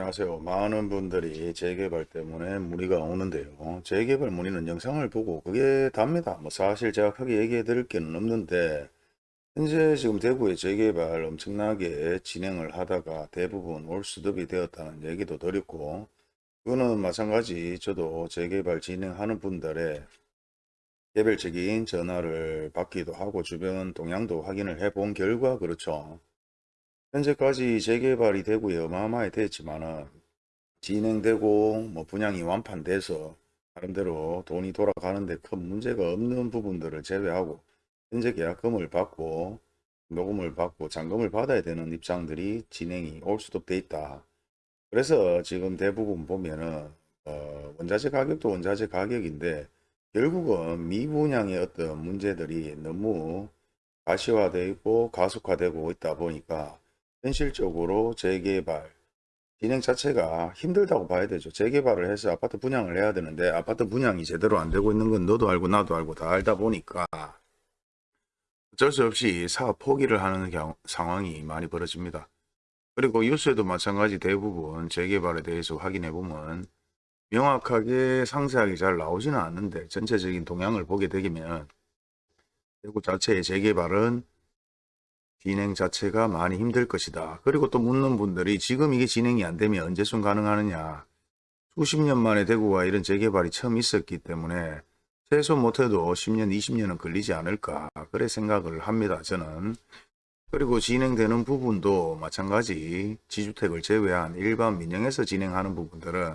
안녕하세요. 많은 분들이 재개발 때문에 문의가 오는데요. 재개발 문의는 영상을 보고 그게 답니다. 뭐 사실 제가 크게 얘기해 드릴 게는 없는데 현재 지금 대구에 재개발 엄청나게 진행을 하다가 대부분 올수습이 되었다는 얘기도 드렸고 그거는 마찬가지 저도 재개발 진행하는 분들의 개별적인 전화를 받기도 하고 주변 동향도 확인을 해 본 결과 그렇죠. 현재까지 재개발이 되고 어마어마하게 됐지만은 진행되고 뭐 분양이 완판돼서 나름대로 돈이 돌아가는데 큰 문제가 없는 부분들을 제외하고 현재 계약금을 받고 녹음을 받고 잔금을 받아야 되는 입장들이 진행이 올 수도 돼 있다. 그래서 지금 대부분 보면은 어 원자재 가격도 원자재 가격인데 결국은 미분양의 어떤 문제들이 너무 가시화되어 있고 가속화되고 있다 보니까 현실적으로 재개발 진행 자체가 힘들다고 봐야 되죠. 재개발을 해서 아파트 분양을 해야 되는데 아파트 분양이 제대로 안 되고 있는 건 너도 알고 나도 알고 다 알다 보니까 어쩔 수 없이 사업 포기를 하는 경, 상황이 많이 벌어집니다. 그리고 뉴스에도 마찬가지 대부분 재개발에 대해서 확인해 보면 명확하게 상세하게 잘 나오지는 않는데 전체적인 동향을 보게 되면 대구 자체의 재개발은 진행 자체가 많이 힘들 것이다. 그리고 또 묻는 분들이 지금 이게 진행이 안 되면 언제쯤 가능하느냐. 수십 년 만에 대구가 이런 재개발이 처음 있었기 때문에 최소 못해도 10년, 20년은 걸리지 않을까. 그래 생각을 합니다. 저는. 그리고 진행되는 부분도 마찬가지 지주택을 제외한 일반 민영에서 진행하는 부분들은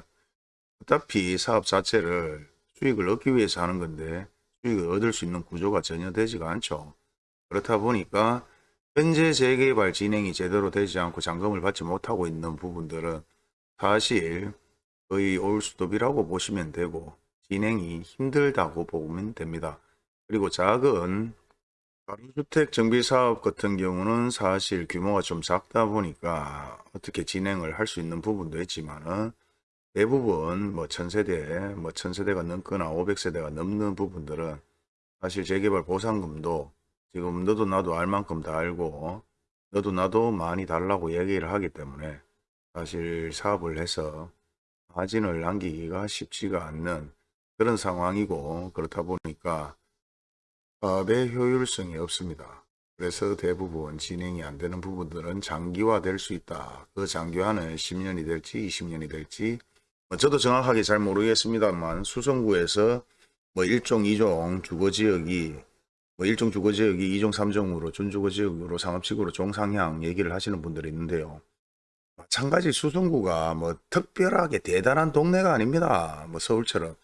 어차피 사업 자체를 수익을 얻기 위해서 하는 건데 수익을 얻을 수 있는 구조가 전혀 되지가 않죠. 그렇다 보니까 현재 재개발 진행이 제대로 되지 않고 잔금을 받지 못하고 있는 부분들은 사실 거의 올 수도비라고 보시면 되고 진행이 힘들다고 보면 됩니다. 그리고 작은 가로주택 정비사업 같은 경우는 사실 규모가 좀 작다 보니까 어떻게 진행을 할 수 있는 부분도 있지만은 대부분 뭐 천세대, 뭐 천세대가 넘거나 500세대가 넘는 부분들은 사실 재개발 보상금도 지금 너도 나도 알 만큼 다 알고 너도 나도 많이 달라고 얘기를 하기 때문에 사실 사업을 해서 마진을 남기기가 쉽지가 않는 그런 상황이고 그렇다 보니까 사업의 효율성이 없습니다. 그래서 대부분 진행이 안 되는 부분들은 장기화 될 수 있다. 그 장기화는 10년이 될지 20년이 될지 뭐 저도 정확하게 잘 모르겠습니다만 수성구에서 뭐 1종 2종 주거지역이 뭐 1종 주거지역이 2종 3종으로 준주거지역으로 상업식으로 종상향 얘기를 하시는 분들이 있는데요. 마찬가지 수성구가 뭐 특별하게 대단한 동네가 아닙니다. 뭐 서울처럼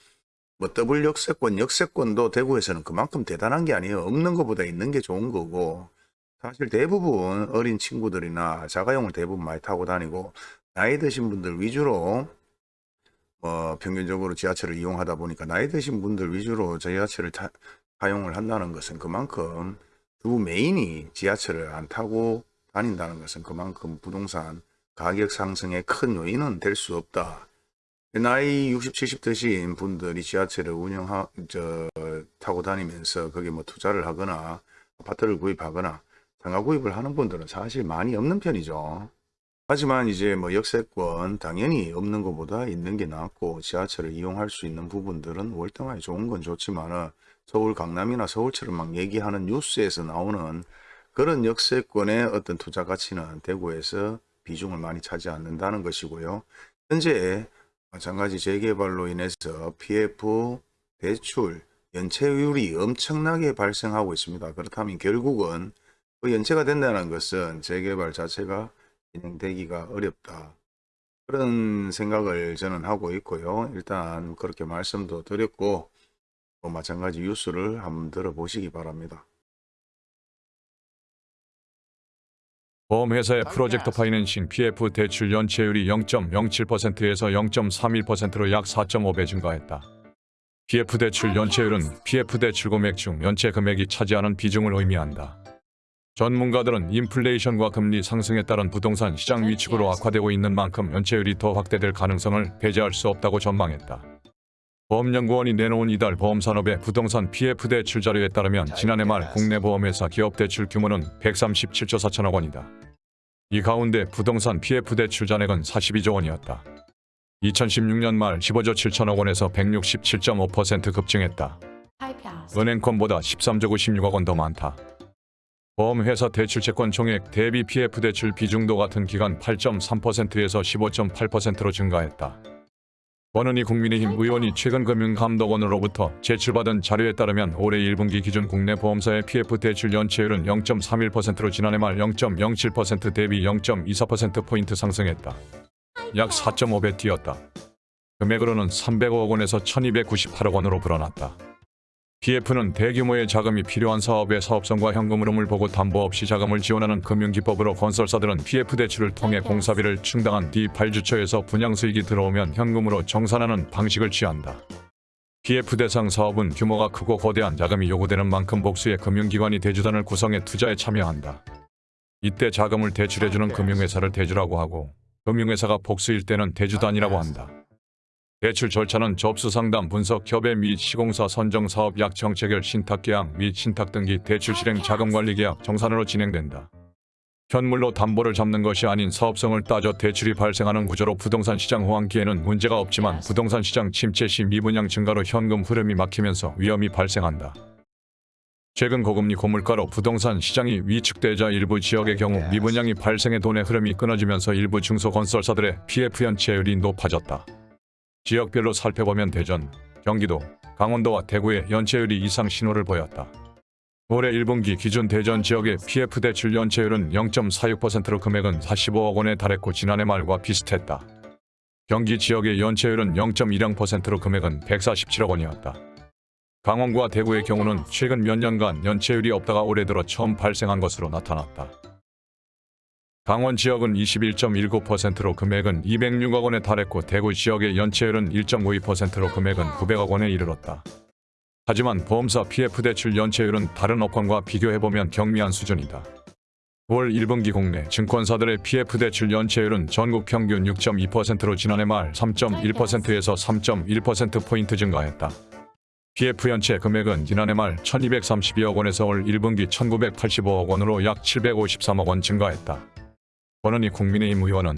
뭐 더블 역세권, 역세권도 대구에서는 그만큼 대단한 게 아니에요. 없는 것보다 있는 게 좋은 거고 사실 대부분 어린 친구들이나 자가용을 대부분 많이 타고 다니고 나이 드신 분들 위주로 뭐 평균적으로 지하철을 이용하다 보니까 나이 드신 분들 위주로 지하철을 타, 사용을 한다는 것은 그만큼 주 메인이 지하철을 안 타고 다닌다는 것은 그만큼 부동산 가격 상승의 큰 요인은 될 수 없다. 나이 60, 70 드신 분들이 지하철을 운영하, 저, 타고 다니면서 거기 뭐 투자를 하거나 아파트를 구입하거나 상가 구입을 하는 분들은 사실 많이 없는 편이죠. 하지만 이제 뭐 역세권 당연히 없는 것보다 있는 게 낫고 지하철을 이용할 수 있는 부분들은 월등하게 좋은 건 좋지만은 서울 강남이나 서울처럼 막 얘기하는 뉴스에서 나오는 그런 역세권의 어떤 투자 가치는 대구에서 비중을 많이 차지 않는다는 것이고요. 현재 마찬가지 재개발로 인해서 PF 대출 연체율이 엄청나게 발생하고 있습니다. 그렇다면 결국은 그 연체가 된다는 것은 재개발 자체가 진행되기가 어렵다. 그런 생각을 저는 하고 있고요. 일단 그렇게 말씀도 드렸고 또 마찬가지 뉴스를 한번 들어보시기 바랍니다. 보험회사의 프로젝트 파이낸싱 PF 대출 연체율이 0.07%에서 0.31%로 약 4.5배 증가했다. PF 대출 연체율은 PF 대출 금액 중 연체 금액이 차지하는 비중을 의미한다. 전문가들은 인플레이션과 금리 상승에 따른 부동산 시장 위축으로 악화되고 있는 만큼 연체율이 더 확대될 가능성을 배제할 수 없다고 전망했다. 보험연구원이 내놓은 이달 보험산업의 부동산 PF 대출 자료에 따르면 지난해 말 국내 보험회사 기업 대출 규모는 137조 4천억 원이다. 이 가운데 부동산 PF 대출 잔액은 42조 원이었다. 2016년 말 15조 7천억 원에서 167.5% 급증했다. 은행권보다 13조 96억 원 더 많다. 보험회사 대출 채권 총액 대비 PF 대출 비중도 같은 기간 8.3%에서 15.8%로 증가했다. 원은희 국민의힘 의원이 최근 금융감독원으로부터 제출받은 자료에 따르면 올해 1분기 기준 국내 보험사의 PF 대출 연체율은 0.31%로 지난해 말 0.07% 대비 0.24%포인트 상승했다. 약 4.5배 뛰었다. 금액으로는 305억 원에서 1298억 원으로 불어났다. PF는 대규모의 자금이 필요한 사업의 사업성과 현금 흐름을 보고 담보 없이 자금을 지원하는 금융기법으로 건설사들은 PF 대출을 통해 공사비를 충당한 뒤 발주처에서 분양 수익이 들어오면 현금으로 정산하는 방식을 취한다. PF 대상 사업은 규모가 크고 거대한 자금이 요구되는 만큼 복수의 금융기관이 대주단을 구성해 투자에 참여한다. 이때 자금을 대출해주는 금융회사를 대주라고 하고 금융회사가 복수일 때는 대주단이라고 한다. 대출 절차는 접수 상담 분석 협의 및 시공사 선정 사업 약 정체결 신탁 계약 및 신탁 등기 대출 실행 자금 관리 계약 정산으로 진행된다. 현물로 담보를 잡는 것이 아닌 사업성을 따져 대출이 발생하는 구조로 부동산 시장 호황기에는 문제가 없지만 부동산 시장 침체 시 미분양 증가로 현금 흐름이 막히면서 위험이 발생한다. 최근 고금리 고물가로 부동산 시장이 위축되자 일부 지역의 경우 미분양이 발생해 돈의 흐름이 끊어지면서 일부 중소건설사들의 PF 연체율이 높아졌다. 지역별로 살펴보면 대전, 경기도, 강원도와 대구의 연체율이 이상 신호를 보였다. 올해 1분기 기준 대전 지역의 PF 대출 연체율은 0.46%로 금액은 45억 원에 달했고 지난해 말과 비슷했다. 경기 지역의 연체율은 0.10%로 금액은 147억 원이었다. 강원과 대구의 경우는 최근 몇 년간 연체율이 없다가 올해 들어 처음 발생한 것으로 나타났다. 강원 지역은 21.19%로 금액은 206억 원에 달했고 대구 지역의 연체율은 1.52%로 금액은 900억 원에 이르렀다. 하지만 보험사 PF 대출 연체율은 다른 업권과 비교해보면 경미한 수준이다. 올 1분기 국내 증권사들의 PF 대출 연체율은 전국 평균 6.2%로 지난해 말 3.1%에서 3.1%포인트 증가했다. PF 연체 금액은 지난해 말 1232억 원에서 올 1분기 1985억 원으로 약 753억 원 증가했다. 권은희 국민의힘 의원은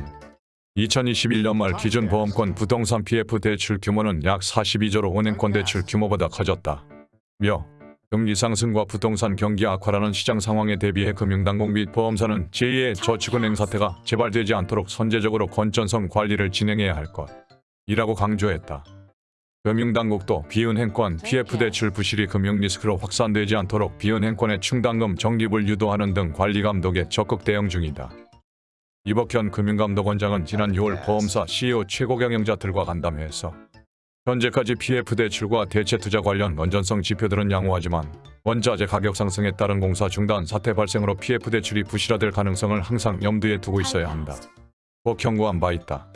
2021년 말 기준 보험권 부동산 PF 대출 규모는 약 42조로 은행권 대출 규모보다 커졌다. 며 금리 상승과 부동산 경기 악화라는 시장 상황에 대비해 금융당국 및 보험사는 제2의 저축은행 사태가 재발되지 않도록 선제적으로 건전성 관리를 진행해야 할 것이라고 강조했다. 금융당국도 비은행권 PF 대출 부실이 금융 리스크로 확산되지 않도록 비은행권의 충당금 적립을 유도하는 등 관리 감독에 적극 대응 중이다. 이복현 금융감독원장은 지난 6월 보험사 CEO 최고 경영자들과 간담회에서 현재까지 PF 대출과 대체 투자 관련 건전성 지표들은 양호하지만 원자재 가격 상승에 따른 공사 중단 사태 발생으로 PF 대출이 부실화될 가능성을 항상 염두에 두고 있어야 한다. 꼭 경고한 바 있다.